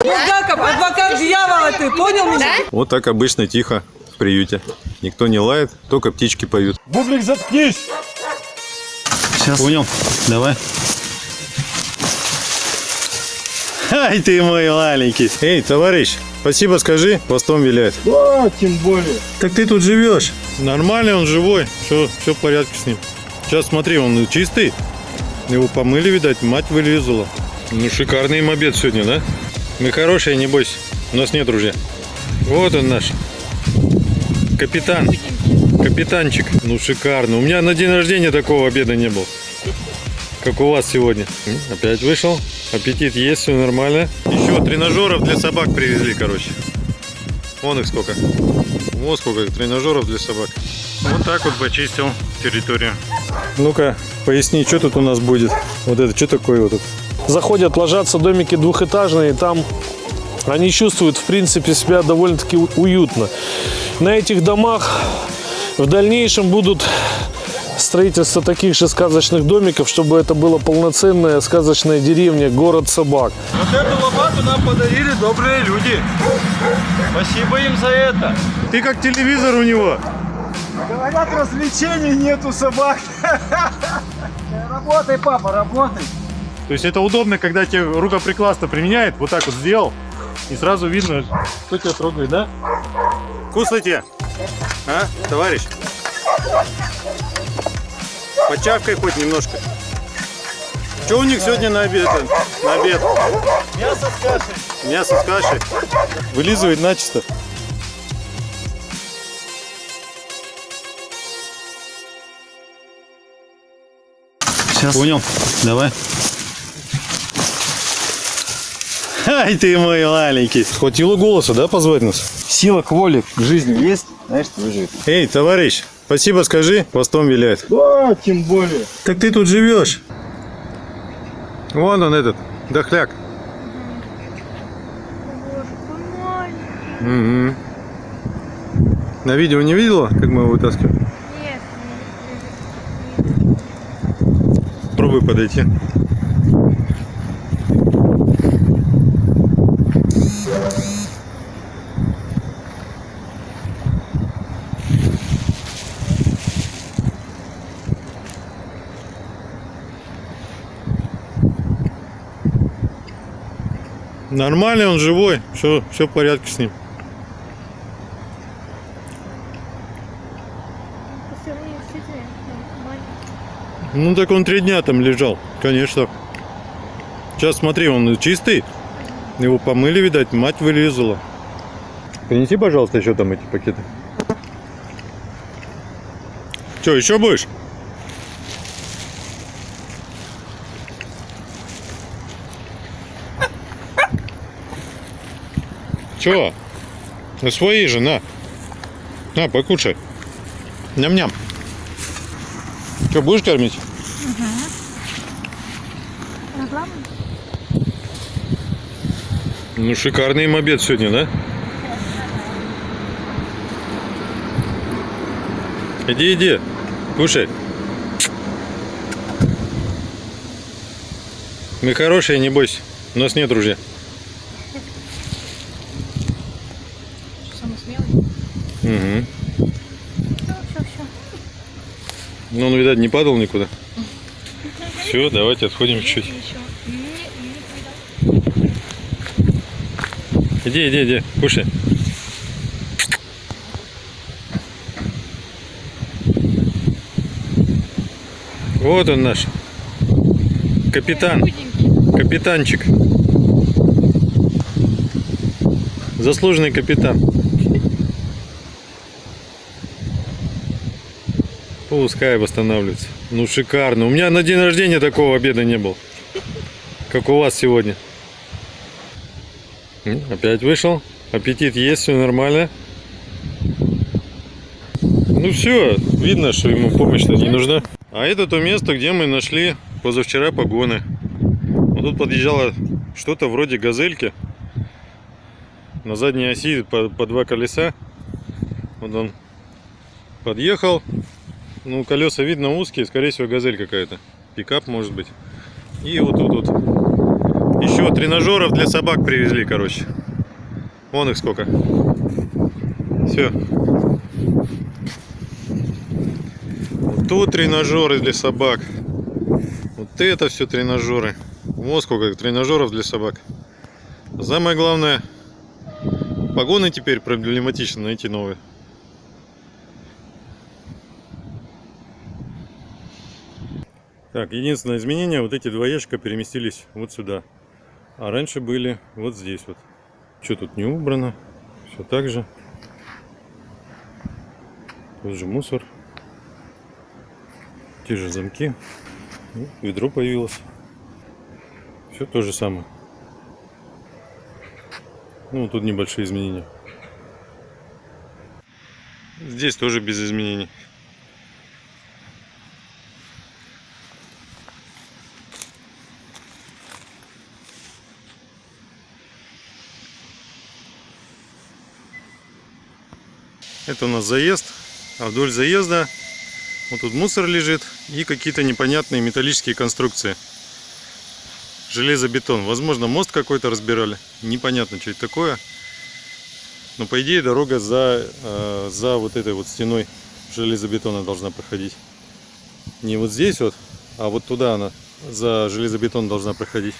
Булгаков, адвокат дьявола ты, понял меня? Вот так обычно тихо в приюте. Никто не лает, только птички поют. Бублик, заткнись! Сейчас. Понял. Давай. Ай ты мой маленький. Эй, товарищ, спасибо скажи, постом виляет. Да, тем более. Так ты тут живешь. Нормальный он живой. Все, все в порядке с ним. Сейчас смотри, он чистый. Его помыли, видать, мать вылезла. Ну, шикарный им обед сегодня, да? Мы хорошие, не бойся. У нас нет ружья. Вот он наш. Капитан. Капитанчик. Ну, шикарно. У меня на день рождения такого обеда не было. Как у вас сегодня. Опять вышел. Аппетит есть, все нормально. Еще тренажеров для собак привезли, короче. Вон их сколько. Вот сколько тренажеров для собак. Вот так вот почистил территорию. Ну-ка, поясни, что тут у нас будет? Вот это, что такое вот это? Заходят, ложатся домики двухэтажные, там они чувствуют, в принципе, себя довольно-таки уютно. На этих домах в дальнейшем будут строительство таких же сказочных домиков, чтобы это была полноценная сказочная деревня, город собак. Вот эту лопату нам подарили добрые люди. Спасибо им за это. Ты как телевизор у него. Говорят, развлечений нету собак. Работай, папа, работай. То есть это удобно, когда тебе рукоприкладство применяет, вот так вот сделал, и сразу видно, кто тебя трогает, да? Кусайте, а, товарищ? Почавкай хоть немножко. Что у них сегодня на обед? На обед? Мясо с кашей. Мясо с кашей. Вылизывает начисто. Сейчас. Понял? Давай. Ай ты мой маленький. Хватило голоса, да, позвать нас? Сила к воле к жизни есть, знаешь, выживет. Эй, товарищ, спасибо скажи, постом виляет. Да, тем более. Так ты тут живешь. Вон он этот, дохляк. Угу. На видео не видела, как мы его вытаскиваем? Нет, Пробуй подойти. Нормальный он живой, все, все в порядке с ним. Ну так он три дня там лежал, конечно. Сейчас смотри, он чистый. Его помыли, видать, мать вылезла. Принеси, пожалуйста, еще там эти пакеты. Че, еще будешь? Че? Ну свои же, на. На, покушай. Ням-ням. Что, будешь кормить? Рекламу? Ну, шикарный им обед сегодня, да? Иди, иди, кушай. Мы хорошие, не бойся. У нас нет ружья. Самый смелый. Угу. Все, все, все. Ну, он, видать, не падал никуда. Все, давайте отходим видал. Иди, иди, иди, кушай. Вот он наш. Капитан. Капитанчик. Заслуженный капитан. Пускай восстанавливается. Ну шикарно. У меня на день рождения такого обеда не было. Как у вас сегодня. М, Опять вышел. Аппетит есть, все нормально. Ну все, видно, что ему помощь-то не нужна. А это то место, где мы нашли позавчера погоны. Вот тут подъезжало что-то вроде газельки. На задней оси по, по два колеса. Вот он подъехал. Ну, колеса видно узкие, скорее всего, газель какая-то. Пикап может быть. И вот тут вот еще тренажеров для собак привезли, короче. Вон их сколько. Все. Вот тут тренажеры для собак. Вот это все тренажеры. Вот сколько тренажеров для собак. Самое главное, погоны теперь проблематично найти новые. Так, единственное изменение, вот эти два ящика переместились вот сюда. А раньше были вот здесь вот. Что тут не убрано? Все так же. Тут же мусор. Те же замки. Ну, ведро появилось. Все то же самое. Ну, тут небольшие изменения. Здесь тоже без изменений. Это у нас заезд. А вдоль заезда вот тут мусор лежит и какие-то непонятные металлические конструкции. Железобетон. Возможно, мост какой-то разбирали. Непонятно, что это такое. Но по идее дорога за, э, за вот этой вот стеной железобетона должна проходить. Не вот здесь вот, а вот туда она за железобетон должна проходить.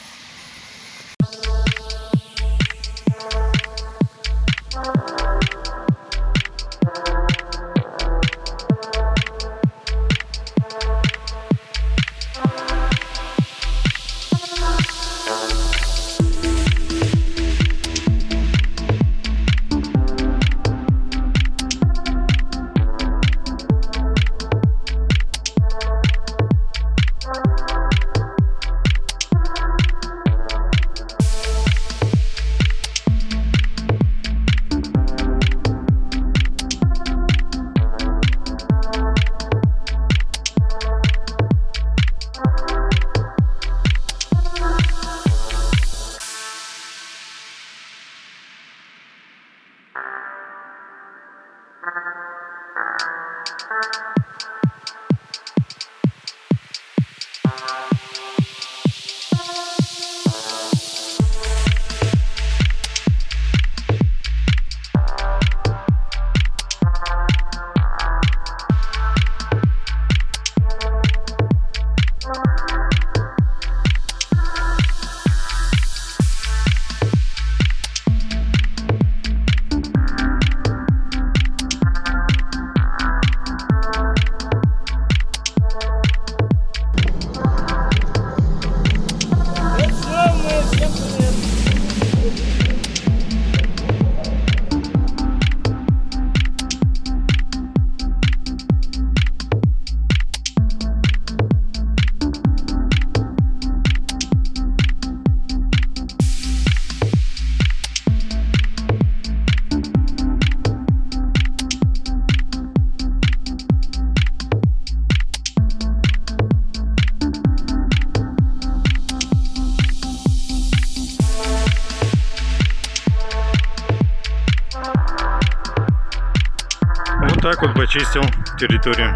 Так вот почистил территорию.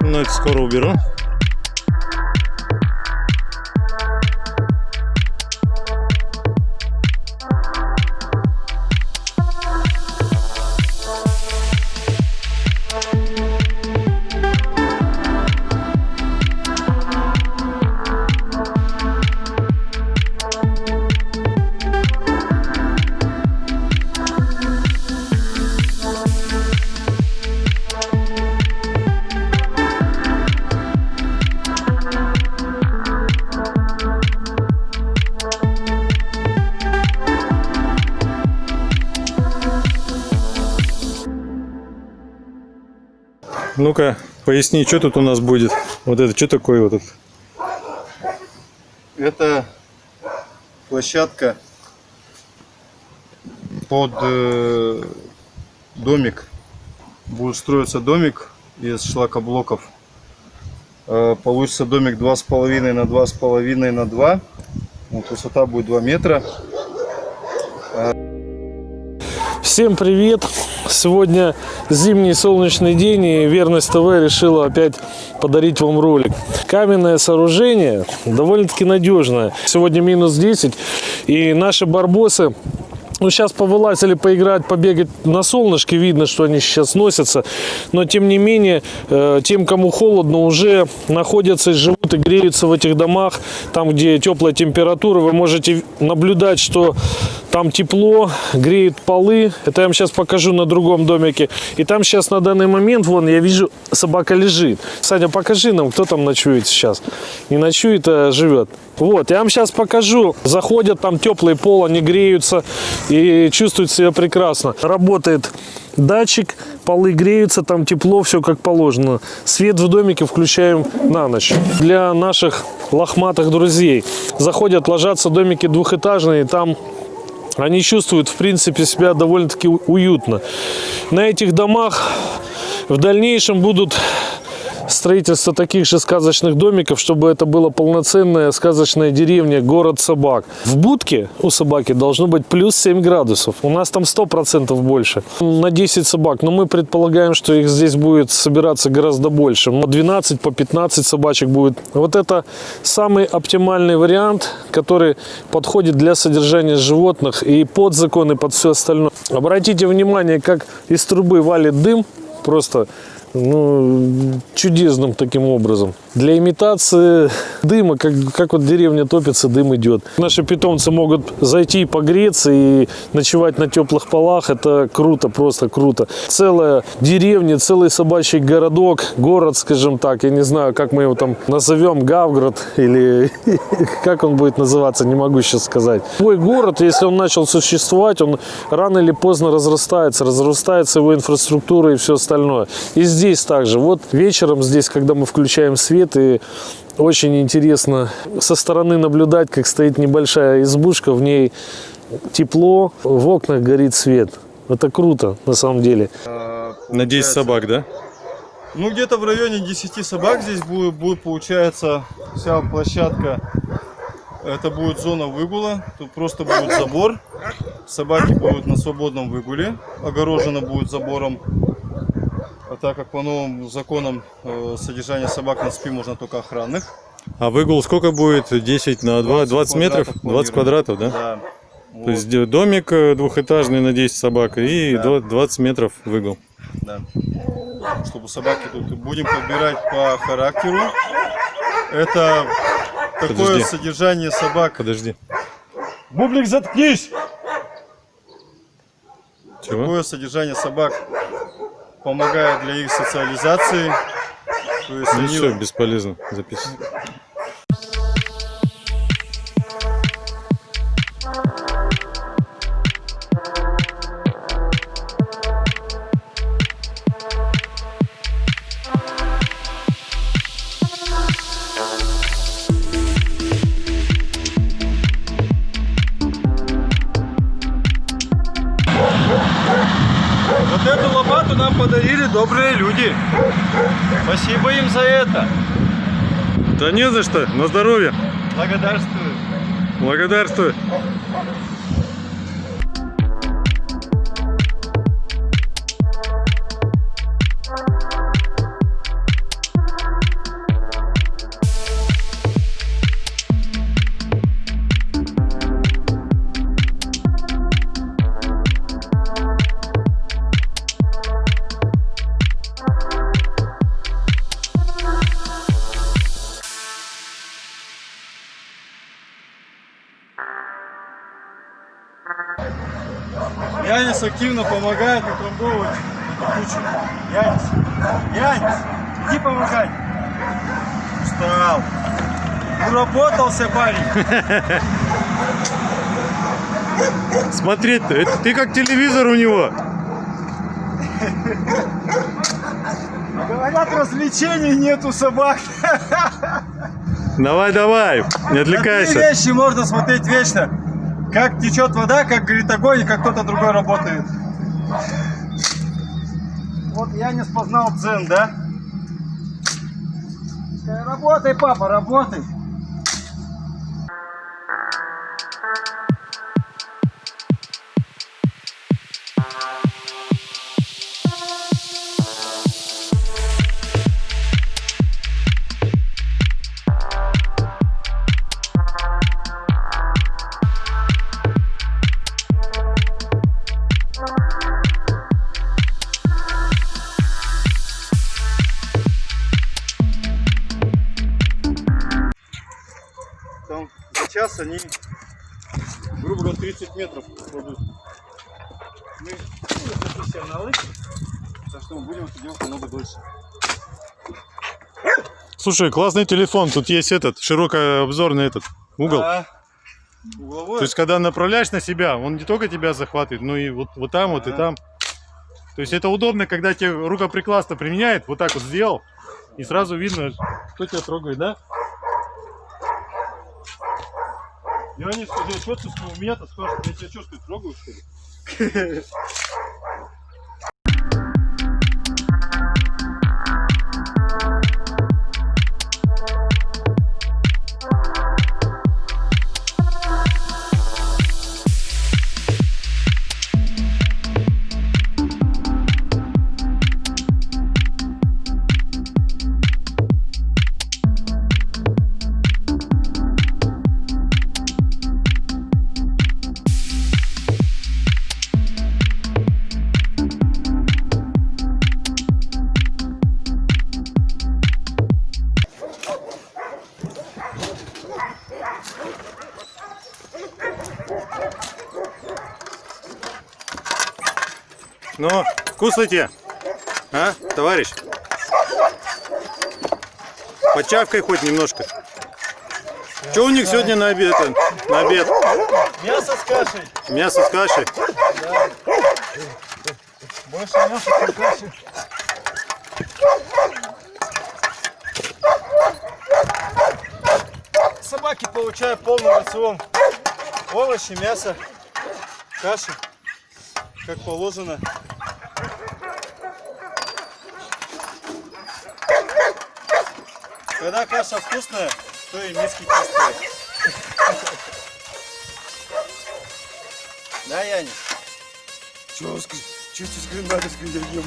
Ну, это скоро уберу. Ну-ка, поясни, что тут у нас будет? Вот это, что такое вот это? Это площадка под э, домик. Будет строиться домик из шлакоблоков. Э, получится домик 2,5 на 2,5 на 2. Вот, высота будет 2 метра. Всем привет! Сегодня зимний солнечный день, и Верность ТВ решила опять подарить вам ролик. Каменное сооружение довольно-таки надежное. Сегодня минус 10, и наши барбосы ну, сейчас повылазили поиграть, побегать на солнышке. Видно, что они сейчас носятся. Но, тем не менее, э, тем, кому холодно, уже находятся и живут и греются в этих домах. Там, где теплая температура, вы можете наблюдать, что там тепло, греют полы. Это я вам сейчас покажу на другом домике. И там сейчас на данный момент, вон, я вижу, собака лежит. Саня, покажи нам, кто там ночует сейчас. Не ночует, а живет. Вот, я вам сейчас покажу. Заходят, там теплый пол, они греются и чувствуют себя прекрасно. Работает датчик, полы греются, там тепло, все как положено. Свет в домике включаем на ночь. Для наших лохматых друзей. Заходят, ложатся домики двухэтажные, там они чувствуют, в принципе, себя довольно-таки уютно. На этих домах в дальнейшем будут строительство таких же сказочных домиков, чтобы это была полноценная сказочная деревня, город собак. В будке у собаки должно быть плюс 7 градусов. У нас там 100% больше. На 10 собак. Но мы предполагаем, что их здесь будет собираться гораздо больше. По 12, по 15 собачек будет. Вот это самый оптимальный вариант, который подходит для содержания животных и под закон, и под все остальное. Обратите внимание, как из трубы валит дым. Просто ну, чудесным таким образом. Для имитации дыма, как, как вот деревня топится, дым идет. Наши питомцы могут зайти и погреться и ночевать на теплых полах. Это круто, просто круто. Целая деревня, целый собачий городок, город, скажем так. Я не знаю, как мы его там назовем, Гавгород или как он будет называться, не могу сейчас сказать. Твой город, если он начал существовать, он рано или поздно разрастается, разрастается его инфраструктура и все остальное. И здесь также. Вот вечером здесь, когда мы включаем свет, и очень интересно со стороны наблюдать, как стоит небольшая избушка, в ней тепло, в окнах горит свет. Это круто, на самом деле. На 10 собак, да? Ну, где-то в районе 10 собак здесь будет, будет, получается, вся площадка. Это будет зона выгула. Тут просто будет забор. Собаки будут на свободном выгуле. Огорожено будет забором. А так как по новым законам э, содержание собак на СПИ можно только охранных. А выгул сколько будет? 10 на 2, 20 метров? 20 квадратов, да? Да. То Вот, есть д- домик э, двухэтажный на 10 собак и Да. до- 20 метров выгул. да. Чтобы собаки тут будем подбирать по характеру. Это такое Подожди. содержание собак. Подожди. Бублик, заткнись! Чего? Такое содержание собак помогает для их социализации. То есть Ну они все, бесполезно записывать. Люди. Спасибо им за это. Да не за что, на здоровье. Благодарствую. Благодарствую. Активно помогает утрамбовывать кучу. Янис, Янис, иди помогай. Устал. Уработался парень. Смотреть-то, это ты как телевизор у него. Говорят, развлечений нет у собак. Давай, давай, не Такие отвлекайся. вещи можно смотреть вечно. Как течет вода, как горит огонь, как кто-то другой работает. Вот я не спознал дзен, да? Работай, папа, работай. Они, грубо говоря, 30 метров кладут. Мы ну, профессионалы, так что мы будем это делать намного дольше. Слушай, классный телефон. Тут есть этот широкообзорный этот угол. А угловой? То есть, когда направляешь на себя, он не только тебя захватывает, но и вот, вот там, вот и там. То есть это удобно, когда тебе рукоприкладство применяет, вот так вот сделал, и сразу видно, кто тебя трогает, да? Я не скажу, что ты у меня-то спрашивают, я тебя ли, трогаю, что ли? вкусно тебе? А, товарищ? Почавкай хоть немножко. Что у них сегодня на обед? На обед? Мясо с кашей. Мясо с кашей. Больше мяса, чем каши. Собаки получают полный рацион. Овощи, мясо, каши, как положено. Когда каша вкусная, то и миски чистые. Да, Янис? Чего, с гренадерской ем?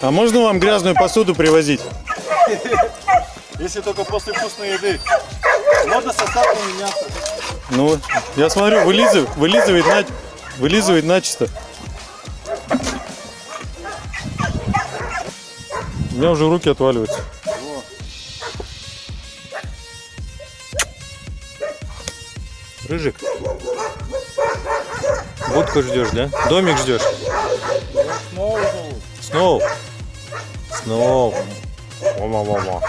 А можно вам грязную посуду привозить? Если только после вкусной еды. Можно с остатками мяса. Ну, я смотрю, вылизывает, вылизывает, на, вылизывает начисто. Меня уже руки отваливаются. Рыжик. Будку ждешь, да? Домик ждешь? Зовут. Сноу. Сноу. Мама, мама.